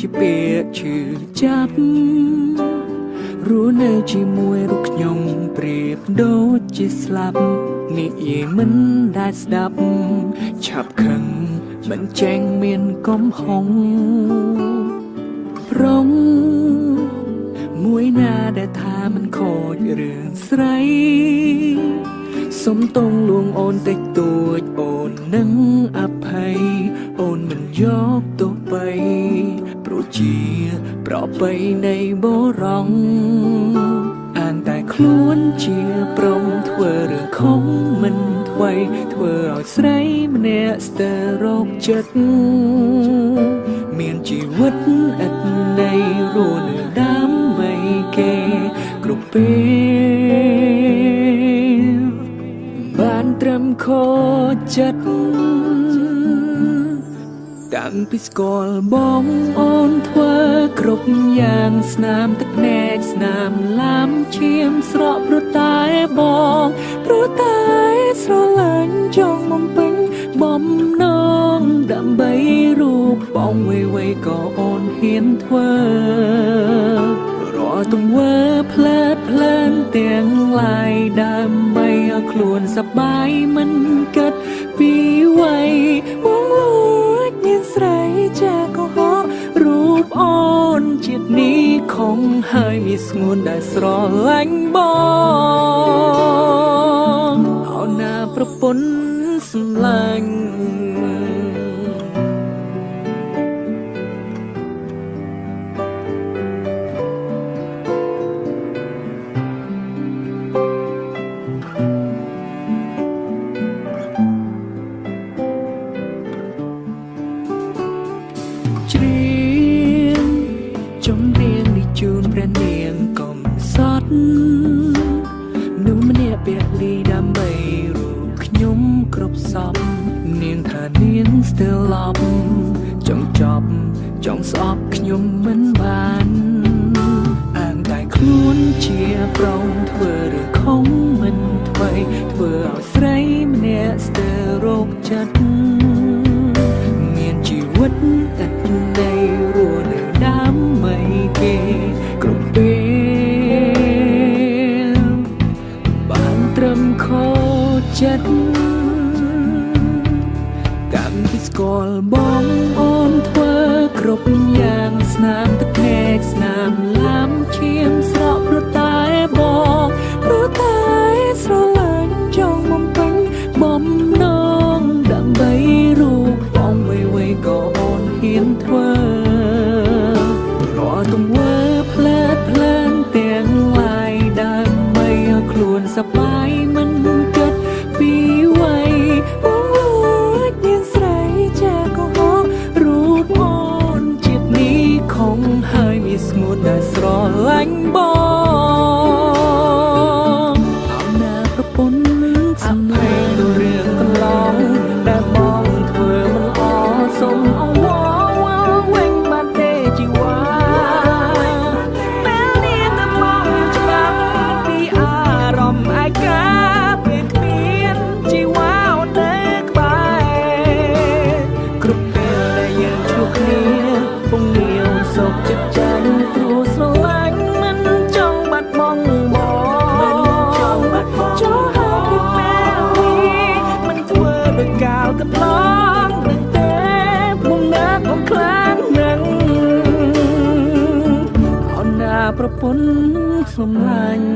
ជាពាក្យឈឺចាប់រស់នៅជាមួយរូបខ្ញុំប្រៀបដូចជាស្លាប់និយាយមិនដែលស្ដាប់ឆាប់ខឹងមិនចែងមានកំហុងរងមួយណាដែលថាមិនខូចរឿងស្រីសុំតងលួងអូនតិចតួចអូននឹងអភ័យអូនមិនយកទោសបីព្រោះ ជា ប្របីនៃបរងអានតែខ្លួនជាព្រមធ្វើរឿងខំមិនថ្មីធ្វើឲ្យស្រីម្នាក់ស្ទើររោគចិត្តមានជីវិតឥតន័យរស់នៅដើម្បីគេគ្រប់ពេលបានត្រឹមខូចចិត្ត តាំងពីស្គាល់បងអូនធ្វើគ្រប់យ៉ាងស្នាមទឹកភ្នែកស្នាមឡាំឈាមស្រក់ព្រោះតែបងព្រោះតែស្រឡាញ់ចង់បំពេញបំណងដើម្បីរូបបងវេវេក៏អូនហ៊ានធ្វើរាល់ទង្វើផ្លែតផ្លែនទាំងឡាយដើម្បីឲ្យខ្លួនសប្បាយ អូនជាតិនេះខំហើយមានស្ងួនដែលស្រឡាញ់បងអោណាប្រពន្ធសម្លាញ់ មនុស្សម្នាក់ពលីដើម្បីរូបខ្ញុំគ្រប់សពនាងថានាងស្ទើរឡប់ចង់ចប់ចង់ស្អប់ខ្ញុំមិនបានអាងតែខ្លួនជាប្រងធ្វើរឿងខំមិនថ្មីធ្វើឲ្យស្រីម្នាក់ស្ទើររោគចិត្ត ស្គាល់បងអូនធ្វើគ្រប់យ៉ាងស្នាមទឹកភ្នែកស្នាមឡាំឈាមស្រក់ព្រោះតែបងព្រោះតែស្រឡាញ់ចង់បំពេញបំណងដើម្បីរូបបងវេវេក៏អូនហ៊ានធ្វើរាល់ទង្វើផ្លែតផ្លែនទាំងឡាយដើម្បីឲ្យខ្លួនសប្បាយ ស្ងួនដែលស្រឡាញ់បងអោណាប្រពន្ធសម្លេងទៅ នសម្លាញ់